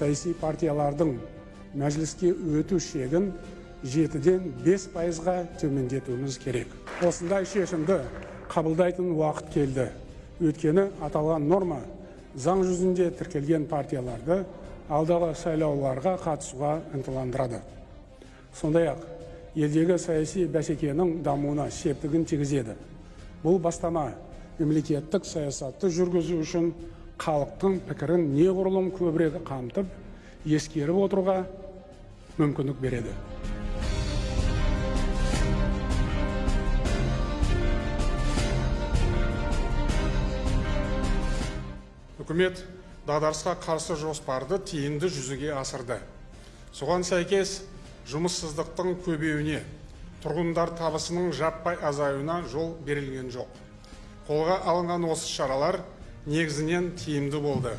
саяси партиялардың мәжіліске өту шегін жетіден бес пайызға төмендетуіміз керек. Осындай шешімді қабылдайтын уақыт келді. Өйткені аталған норма заң жүзінде тіркелген партияларды алдағы сайлауларға қатысуға ынталандырады. Сондай ақ елдегі саяси бәсекенің дамуына септігін тигізеді. Бұл бастама мемлекеттік саясатты жүргізу үшін халықтың пікірін неғұрлым көбірек қамтып ескеріп отыруға мүмкіндік береді. Үкімет дағдарысқа қарсы жоспарды тиімді жүзеге асырды. Соған сәйкес жұмыссыздықтың көбеюіне тұрғындар табысының жаппай азаюына жол берілген жоқ. Қолға алынған осы шаралар негізінен тиімді болды.